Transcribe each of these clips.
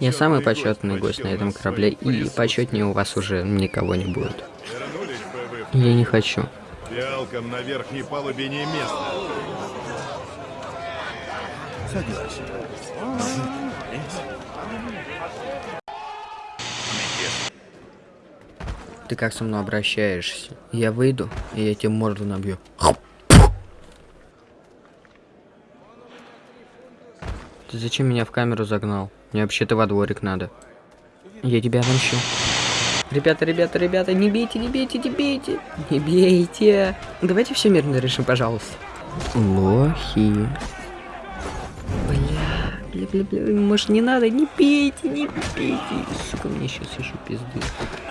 Я самый почетный гость на этом корабле, и почетнее у вас уже никого не будет. Я не хочу. фиалкам на верхней палубе не место. Ты как со мной обращаешься? Я выйду, и я тебе морду набью. Ты зачем меня в камеру загнал? Мне вообще-то во дворик надо. Я тебя отомщу. Ребята, ребята, ребята, не бейте, не бейте, не бейте. Не бейте. Давайте все мирно решим, пожалуйста. Лохи. Бля, бля, бля, может не надо, не пейте, не пейте. Сука, мне сейчас еще пизды.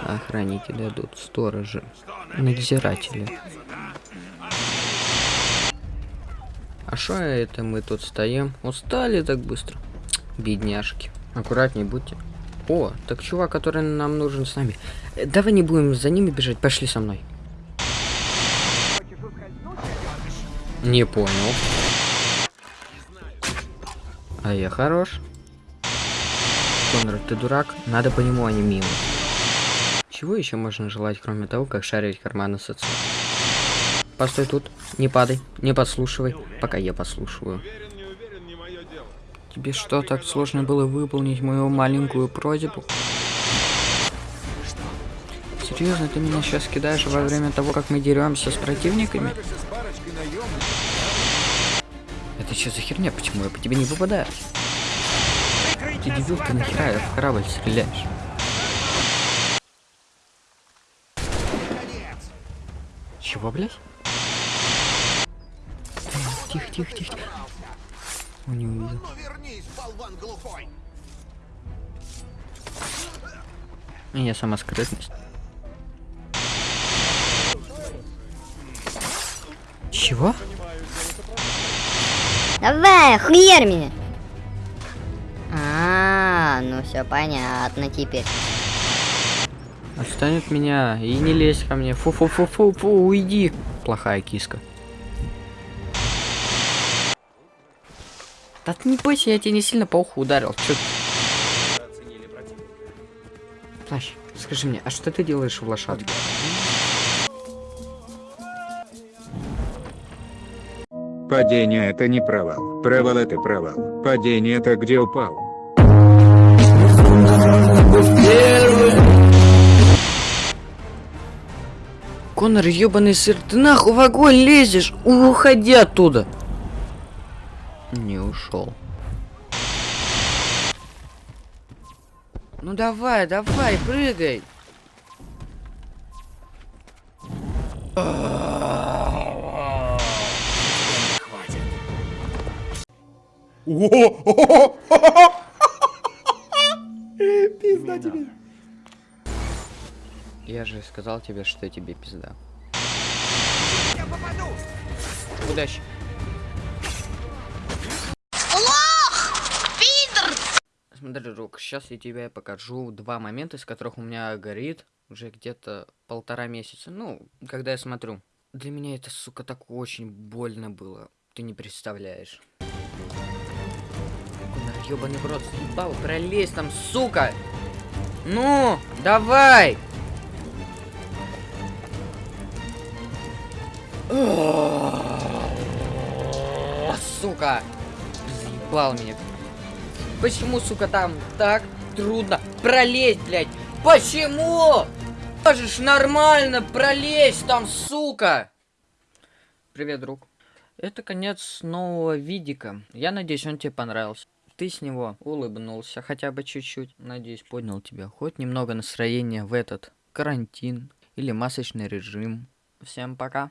Охранники дадут, сторожи, надзиратели. А шо это мы тут стоим? Устали так быстро? Бедняжки. Аккуратней будьте. О, так чувак, который нам нужен с нами. Э, Давай не будем за ними бежать, пошли со мной. Не понял. А я хорош. Конрад, ты дурак? Надо по нему, а не мимо. Чего еще можно желать, кроме того, как шарить карманы с отцом? Постой тут, не падай, не подслушивай, пока я послушиваю. Уверен, не уверен, не мое дело. Тебе что, так сложно было выполнить мою маленькую просьбу? Серьезно, ты меня сейчас кидаешь во время того, как мы деремся с противниками? Это что за херня? Почему я по тебе не попадаю? Ты дебил, ты нахера в корабль стреляешь? Чего, блядь? Тихо, тихо, тихо. Он не увидел. Я сама скрытность. Чего? Давай, хуярь меня. А, ну все понятно теперь. Отстань от меня и не лезь ко мне. Фу-фу-фу-фу-фу, уйди. Плохая киска. Да ты не бойся, я тебе не сильно по уху ударил. Чё? Плащ, скажи мне, а что ты делаешь в лошадке? Падение это не провал. Провал это провал. Падение это где упал. Конор, ёбаный сыр, ты нахуй в огонь лезешь? Уходи оттуда. Не ушел. Ну давай, давай, прыгай. Пизда тебе. Я же сказал тебе, что тебе пизда. Удачи. Смотри, Рук, сейчас я тебе покажу два момента, из которых у меня горит уже где-то полтора месяца. Ну, когда я смотрю. Для меня это, сука, так очень больно было. Ты не представляешь. Ёбаный в рот, съебал, пролезь там, сука! Ну, давай! Сука! Заебал меня. Почему, сука, там так трудно пролезть, блядь? Почему? Можешь нормально пролезть там, сука! Привет, друг. Это конец нового видика. Я надеюсь, он тебе понравился. Ты с него улыбнулся хотя бы чуть-чуть. Надеюсь, поднял тебя хоть немного настроения в этот карантин или масочный режим. Всем пока.